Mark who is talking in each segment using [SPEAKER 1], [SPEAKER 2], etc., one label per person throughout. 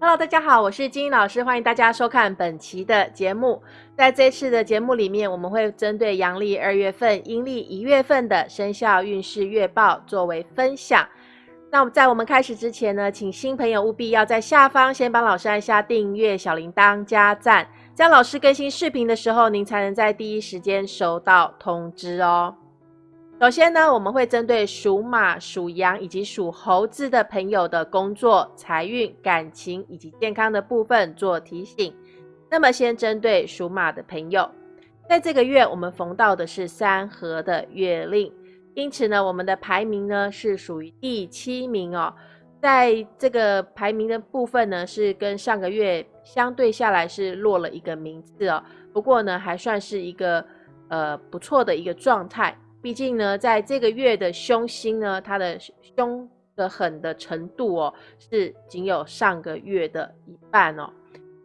[SPEAKER 1] Hello，大家好，我是金英老师，欢迎大家收看本期的节目。在这次的节目里面，我们会针对阳历二月份、阴历一月份的生肖运势月报作为分享。那在我们开始之前呢，请新朋友务必要在下方先帮老师按下订阅、小铃铛、加赞，这样老师更新视频的时候，您才能在第一时间收到通知哦。首先呢，我们会针对属马、属羊以及属猴子的朋友的工作、财运、感情以及健康的部分做提醒。那么，先针对属马的朋友，在这个月我们逢到的是三合的月令，因此呢，我们的排名呢是属于第七名哦。在这个排名的部分呢，是跟上个月相对下来是落了一个名次哦。不过呢，还算是一个呃不错的一个状态。毕竟呢，在这个月的凶星呢，它的凶的狠的程度哦，是仅有上个月的一半哦。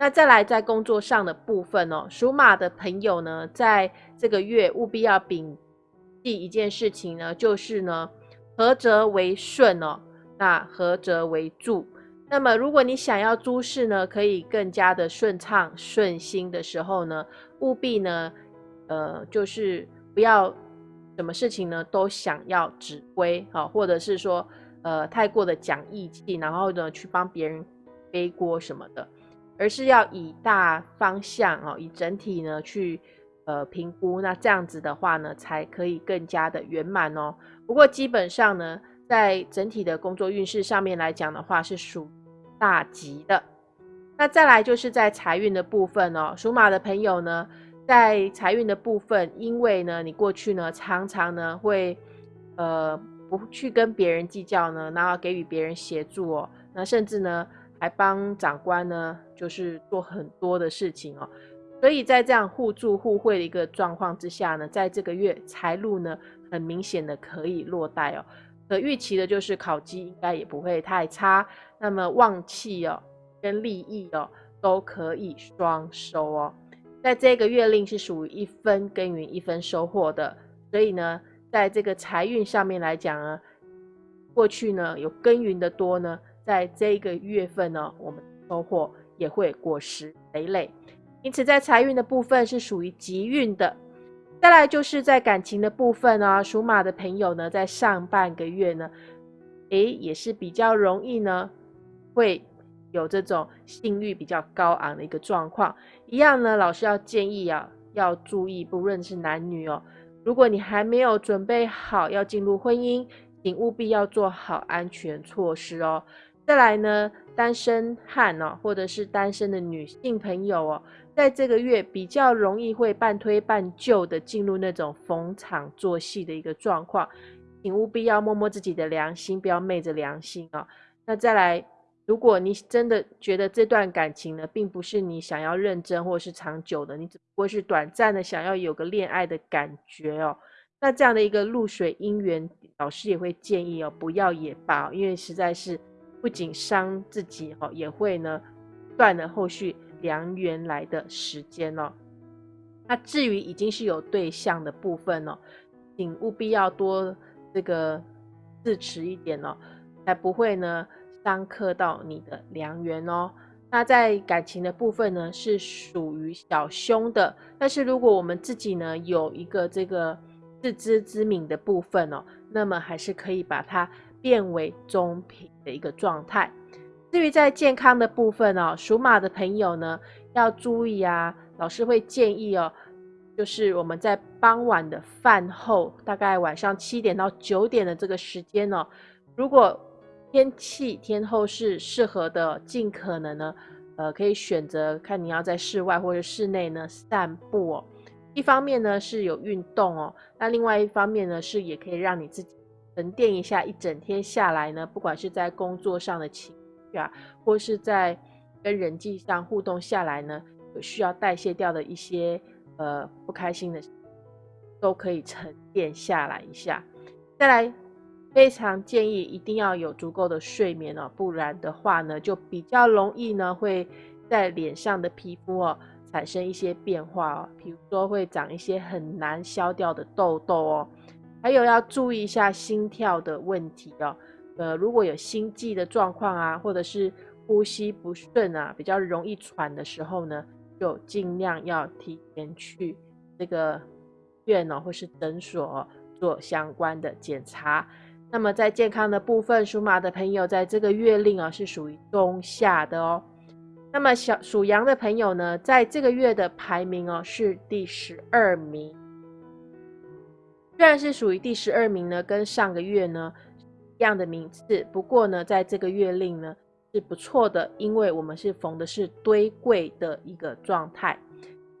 [SPEAKER 1] 那再来在工作上的部分哦，属马的朋友呢，在这个月务必要摒弃一件事情呢，就是呢，合则为顺哦，那合则为助。那么如果你想要诸事呢，可以更加的顺畅顺心的时候呢，务必呢，呃，就是不要。什么事情呢，都想要指挥啊，或者是说，呃，太过的讲义气，然后呢，去帮别人背锅什么的，而是要以大方向哦，以整体呢去呃评估，那这样子的话呢，才可以更加的圆满哦。不过基本上呢，在整体的工作运势上面来讲的话，是属大吉的。那再来就是在财运的部分哦，属马的朋友呢。在财运的部分，因为呢，你过去呢常常呢会，呃，不去跟别人计较呢，然后给予别人协助哦，那甚至呢还帮长官呢就是做很多的事情哦，所以在这样互助互惠的一个状况之下呢，在这个月财路呢很明显的可以落袋哦，可预期的就是考绩应该也不会太差，那么旺气哦跟利益哦都可以双收哦。在这个月令是属于一分耕耘一分收获的，所以呢，在这个财运上面来讲呢，过去呢有耕耘的多呢，在这个月份呢，我们收获也会果实累累，因此在财运的部分是属于吉运的。再来就是在感情的部分啊，属马的朋友呢，在上半个月呢，诶，也是比较容易呢，会。有这种性欲比较高昂的一个状况，一样呢，老师要建议啊，要注意，不论是男女哦，如果你还没有准备好要进入婚姻，请务必要做好安全措施哦。再来呢，单身汉哦，或者是单身的女性朋友哦，在这个月比较容易会半推半就的进入那种逢场作戏的一个状况，请务必要摸摸自己的良心，不要昧着良心啊。那再来。如果你真的觉得这段感情呢，并不是你想要认真或是长久的，你只不过是短暂的想要有个恋爱的感觉哦，那这样的一个露水姻缘，老师也会建议哦，不要也罢，因为实在是不仅伤自己哦，也会呢断了后续良缘来的时间哦。那至于已经是有对象的部分哦，请务必要多这个自持一点哦，才不会呢。伤克到你的良缘哦。那在感情的部分呢，是属于小凶的。但是如果我们自己呢有一个这个自知之明的部分哦，那么还是可以把它变为中平的一个状态。至于在健康的部分哦，属马的朋友呢要注意啊。老师会建议哦，就是我们在傍晚的饭后，大概晚上七点到九点的这个时间哦，如果天气天后是适合的，尽可能呢，呃，可以选择看你要在室外或者室内呢散步哦。一方面呢是有运动哦，那另外一方面呢是也可以让你自己沉淀一下，一整天下来呢，不管是在工作上的情绪啊，或是在跟人际上互动下来呢，有需要代谢掉的一些呃不开心的，都可以沉淀下来一下，再来。非常建议一定要有足够的睡眠哦，不然的话呢，就比较容易呢会在脸上的皮肤哦产生一些变化哦，比如说会长一些很难消掉的痘痘哦，还有要注意一下心跳的问题哦，呃，如果有心悸的状况啊，或者是呼吸不顺啊，比较容易喘的时候呢，就尽量要提前去这个院哦，或是诊所做相关的检查。那么在健康的部分，属马的朋友在这个月令啊是属于中下的哦。那么小属羊的朋友呢，在这个月的排名哦是第十二名。虽然是属于第十二名呢，跟上个月呢一样的名次，不过呢，在这个月令呢是不错的，因为我们是逢的是堆柜的一个状态。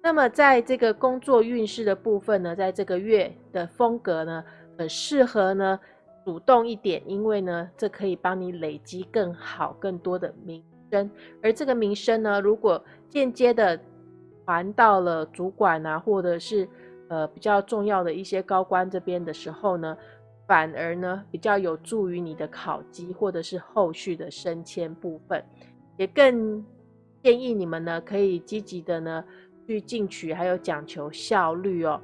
[SPEAKER 1] 那么在这个工作运势的部分呢，在这个月的风格呢，很适合呢。主动一点，因为呢，这可以帮你累积更好、更多的名声。而这个名声呢，如果间接的传到了主管啊，或者是呃比较重要的一些高官这边的时候呢，反而呢比较有助于你的考级或者是后续的升迁部分。也更建议你们呢，可以积极的呢去进取，还有讲求效率哦。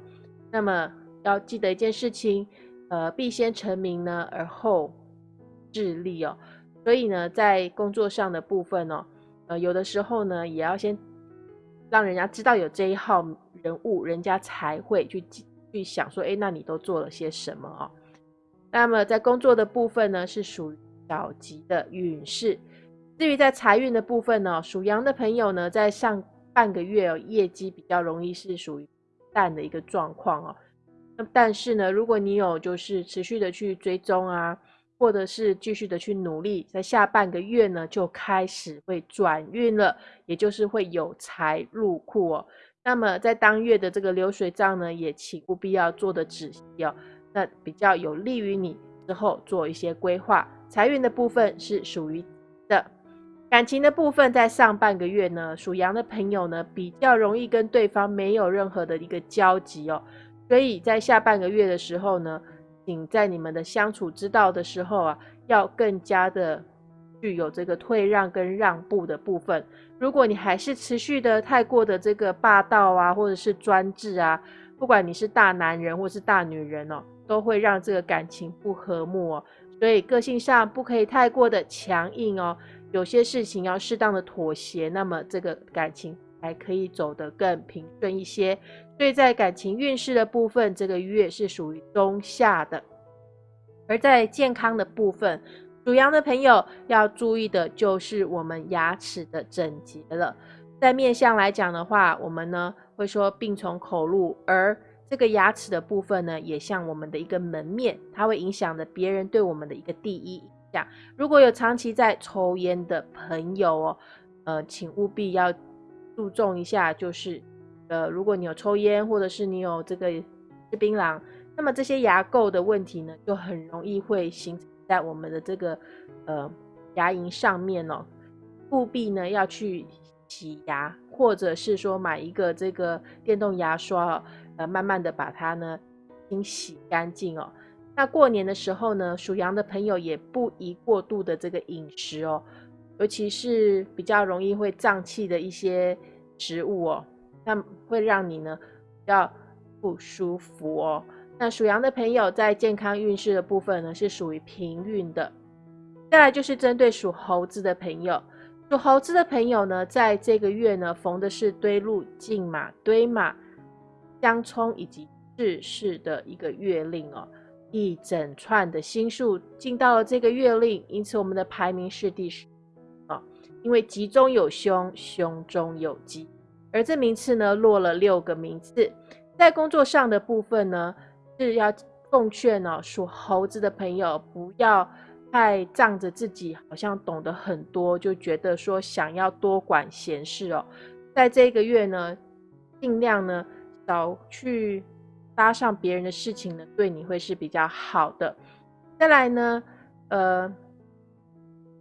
[SPEAKER 1] 那么要记得一件事情。呃，必先成名呢，而后致力哦。所以呢，在工作上的部分哦，呃，有的时候呢，也要先让人家知道有这一号人物，人家才会去去想说，哎，那你都做了些什么哦？那么在工作的部分呢，是属于小吉的运势。至于在财运的部分呢，属羊的朋友呢，在上半个月哦，业绩比较容易是属于淡的一个状况哦。但是呢，如果你有就是持续的去追踪啊，或者是继续的去努力，在下半个月呢就开始会转运了，也就是会有财入库哦。那么在当月的这个流水账呢，也请务必要做的仔细哦，那比较有利于你之后做一些规划。财运的部分是属于的，感情的部分在上半个月呢，属羊的朋友呢比较容易跟对方没有任何的一个交集哦。所以在下半个月的时候呢，请在你们的相处之道的时候啊，要更加的具有这个退让跟让步的部分。如果你还是持续的太过的这个霸道啊，或者是专制啊，不管你是大男人或是大女人哦，都会让这个感情不和睦哦。所以个性上不可以太过的强硬哦，有些事情要适当的妥协，那么这个感情才可以走得更平顺一些。所以在感情运势的部分，这个月是属于中下的；而在健康的部分，属羊的朋友要注意的就是我们牙齿的整洁了。在面相来讲的话，我们呢会说病从口入，而这个牙齿的部分呢，也像我们的一个门面，它会影响着别人对我们的一个第一印象。如果有长期在抽烟的朋友哦，呃，请务必要注重一下，就是。呃，如果你有抽烟，或者是你有这个吃槟榔，那么这些牙垢的问题呢，就很容易会形成在我们的这个呃牙龈上面哦。务必呢要去洗牙，或者是说买一个这个电动牙刷，呃，慢慢的把它呢清洗干净哦。那过年的时候呢，属羊的朋友也不宜过度的这个饮食哦，尤其是比较容易会胀气的一些食物哦。那会让你呢比较不舒服哦。那属羊的朋友在健康运势的部分呢是属于平运的。再来就是针对属猴子的朋友，属猴子的朋友呢，在这个月呢逢的是堆路、进马、堆马、相冲以及世事的一个月令哦，一整串的星数进到了这个月令，因此我们的排名是第十，因为吉中有凶，凶中有吉。而这名次呢，落了六个名次，在工作上的部分呢，是要奉劝哦，属猴子的朋友不要太仗着自己好像懂得很多，就觉得说想要多管闲事哦。在这个月呢，尽量呢少去搭上别人的事情呢，对你会是比较好的。再来呢，呃。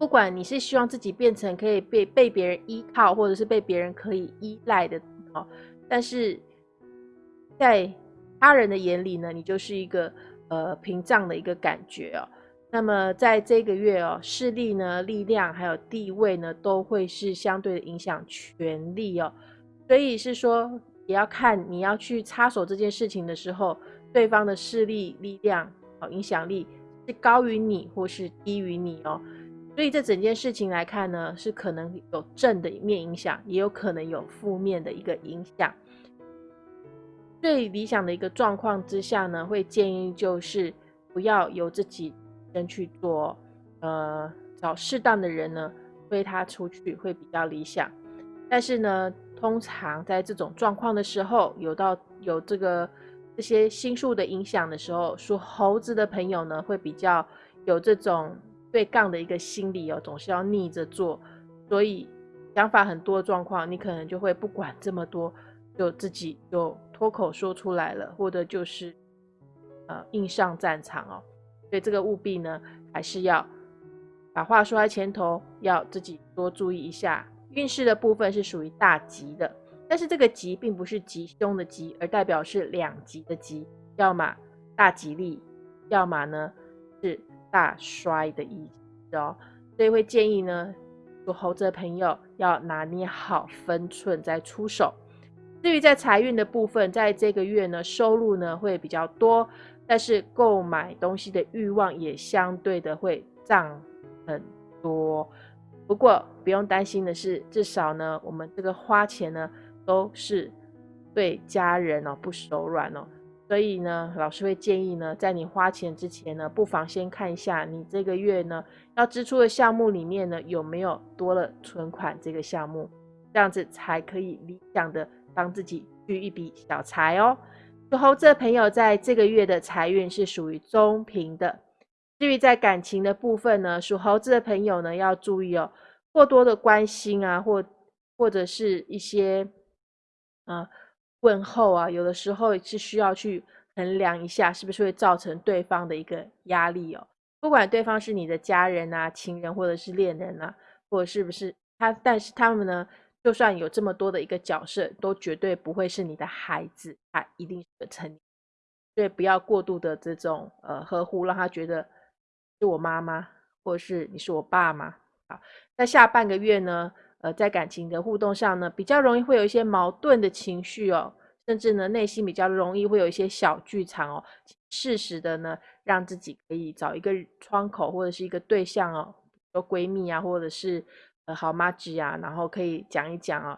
[SPEAKER 1] 不管你是希望自己变成可以被被别人依靠，或者是被别人可以依赖的哦，但是在他人的眼里呢，你就是一个呃屏障的一个感觉哦。那么在这个月哦，势力呢、力量还有地位呢，都会是相对的影响权力哦。所以是说，也要看你要去插手这件事情的时候，对方的势力、力量、哦影响力是高于你或是低于你哦。所以这整件事情来看呢，是可能有正的一面影响，也有可能有负面的一个影响。最理想的一个状况之下呢，会建议就是不要由自己先去做，呃，找适当的人呢推他出去会比较理想。但是呢，通常在这种状况的时候，有到有这个这些心术的影响的时候，属猴子的朋友呢会比较有这种对杠的一个心理哦，总是要逆着做，所以想法很多状况，你可能就会不管这么多。就自己就脱口说出来了，或者就是呃硬上战场哦，所以这个务必呢还是要把话说在前头，要自己多注意一下。运势的部分是属于大吉的，但是这个吉并不是吉凶的吉，而代表是两吉的吉，要么大吉利，要么呢大衰的意思哦。所以会建议呢，属猴子的朋友要拿捏好分寸再出手。至于在财运的部分，在这个月呢，收入呢会比较多，但是购买东西的欲望也相对的会涨很多。不过不用担心的是，至少呢，我们这个花钱呢都是对家人哦不手软哦。所以呢，老师会建议呢，在你花钱之前呢，不妨先看一下你这个月呢要支出的项目里面呢有没有多了存款这个项目，这样子才可以理想的。帮自己聚一笔小财哦。属猴子的朋友在这个月的财运是属于中平的。至于在感情的部分呢，属猴子的朋友呢要注意哦，过多的关心啊，或或者是一些啊问候啊，有的时候是需要去衡量一下，是不是会造成对方的一个压力哦。不管对方是你的家人啊、情人或者是恋人啊，或者是不是他，但是他们呢？就算有这么多的一个角色，都绝对不会是你的孩子，他一定是个成年，所以不要过度的这种呃呵护，让他觉得是我妈妈，或者是你是我爸妈。好，在下半个月呢，呃，在感情的互动上呢，比较容易会有一些矛盾的情绪哦，甚至呢，内心比较容易会有一些小剧场哦，适时的呢，让自己可以找一个窗口或者是一个对象哦，说闺蜜啊，或者是。呃，好妈子啊，然后可以讲一讲哦，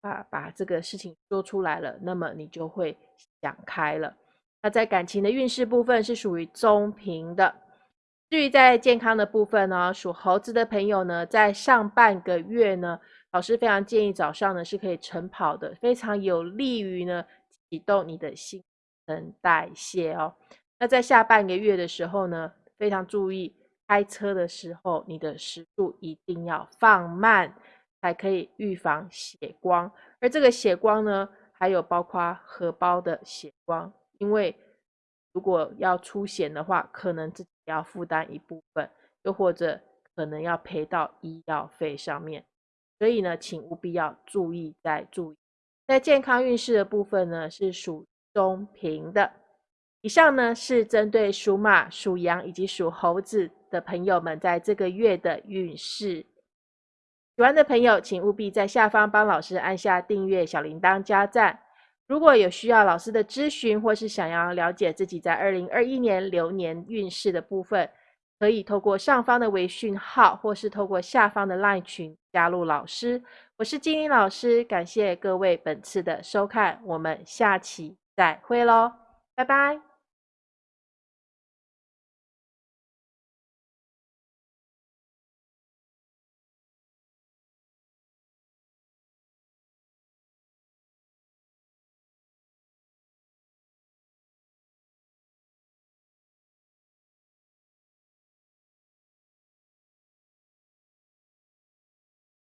[SPEAKER 1] 把把这个事情说出来了，那么你就会想开了。那在感情的运势部分是属于中平的。至于在健康的部分呢，属猴子的朋友呢，在上半个月呢，老师非常建议早上呢是可以晨跑的，非常有利于呢启动你的新陈代谢哦。那在下半个月的时候呢，非常注意。开车的时候，你的时速一定要放慢，才可以预防血光。而这个血光呢，还有包括荷包的血光，因为如果要出险的话，可能自己要负担一部分，又或者可能要赔到医药费上面。所以呢，请务必要注意再注意。在健康运势的部分呢，是属中平的。以上呢是针对属马、属羊以及属猴子。的朋友们，在这个月的运势，喜欢的朋友，请务必在下方帮老师按下订阅、小铃铛、加赞。如果有需要老师的咨询，或是想要了解自己在二零二一年流年运势的部分，可以透过上方的微讯号，或是透过下方的 LINE 群加入老师。我是金玲老师，感谢各位本次的收看，我们下期再会喽，拜拜。